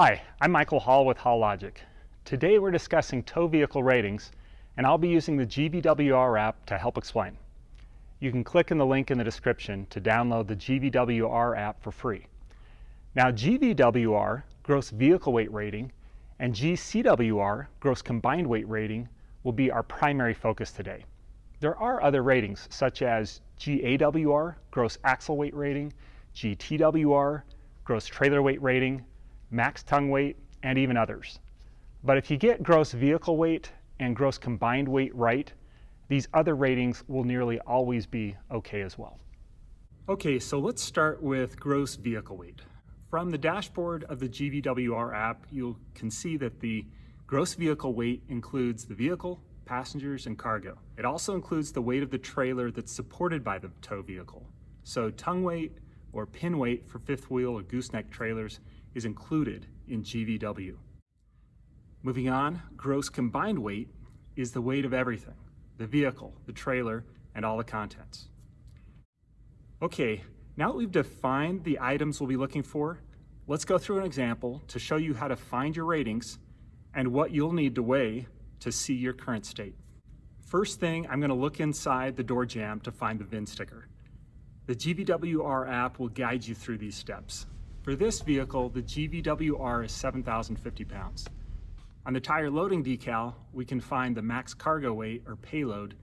Hi, I'm Michael Hall with HaulLogic. Today we're discussing tow vehicle ratings and I'll be using the GVWR app to help explain. You can click in the link in the description to download the GVWR app for free. Now GVWR, gross vehicle weight rating, and GCWR, gross combined weight rating, will be our primary focus today. There are other ratings such as GAWR, gross axle weight rating, GTWR, gross trailer weight rating, max tongue weight, and even others. But if you get gross vehicle weight and gross combined weight right, these other ratings will nearly always be okay as well. Okay, so let's start with gross vehicle weight. From the dashboard of the GVWR app, you can see that the gross vehicle weight includes the vehicle, passengers, and cargo. It also includes the weight of the trailer that's supported by the tow vehicle. So tongue weight or pin weight for fifth wheel or gooseneck trailers is included in GVW. Moving on, gross combined weight is the weight of everything, the vehicle, the trailer, and all the contents. Okay, now that we've defined the items we'll be looking for, let's go through an example to show you how to find your ratings and what you'll need to weigh to see your current state. First thing, I'm gonna look inside the door jamb to find the VIN sticker. The GVWR app will guide you through these steps. For this vehicle, the GVWR is 7,050 pounds. On the tire loading decal, we can find the max cargo weight or payload,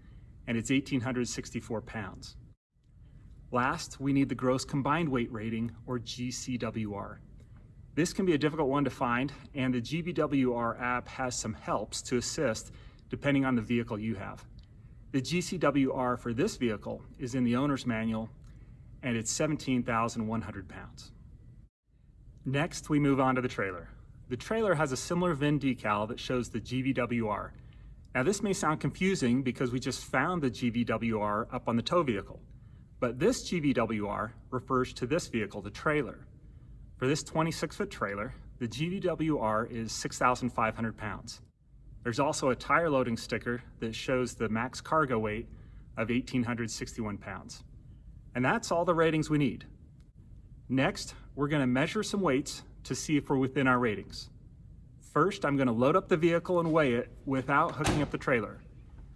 and it's 1,864 pounds. Last, we need the gross combined weight rating, or GCWR. This can be a difficult one to find, and the GVWR app has some helps to assist depending on the vehicle you have. The GCWR for this vehicle is in the owner's manual, and it's 17,100 pounds. Next, we move on to the trailer. The trailer has a similar VIN decal that shows the GVWR. Now this may sound confusing because we just found the GVWR up on the tow vehicle, but this GVWR refers to this vehicle, the trailer. For this 26 foot trailer, the GVWR is 6,500 pounds. There's also a tire loading sticker that shows the max cargo weight of 1,861 pounds. And that's all the ratings we need. Next, we're gonna measure some weights to see if we're within our ratings. First, I'm gonna load up the vehicle and weigh it without hooking up the trailer.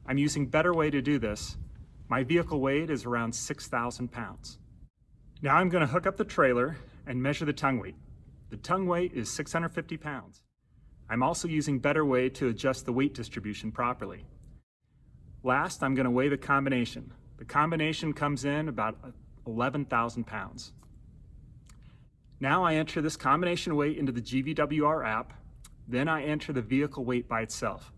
I'm using Better Weigh to do this. My vehicle weight is around 6,000 pounds. Now I'm gonna hook up the trailer and measure the tongue weight. The tongue weight is 650 pounds. I'm also using Better Weigh to adjust the weight distribution properly. Last, I'm gonna weigh the combination. The combination comes in about 11,000 pounds. Now I enter this combination weight into the GVWR app, then I enter the vehicle weight by itself.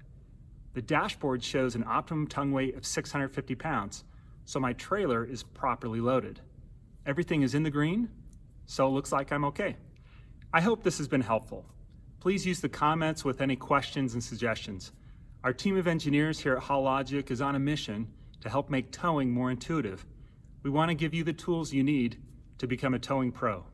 The dashboard shows an optimum tongue weight of 650 pounds, so my trailer is properly loaded. Everything is in the green, so it looks like I'm okay. I hope this has been helpful. Please use the comments with any questions and suggestions. Our team of engineers here at HaulLogic is on a mission to help make towing more intuitive. We want to give you the tools you need to become a towing pro.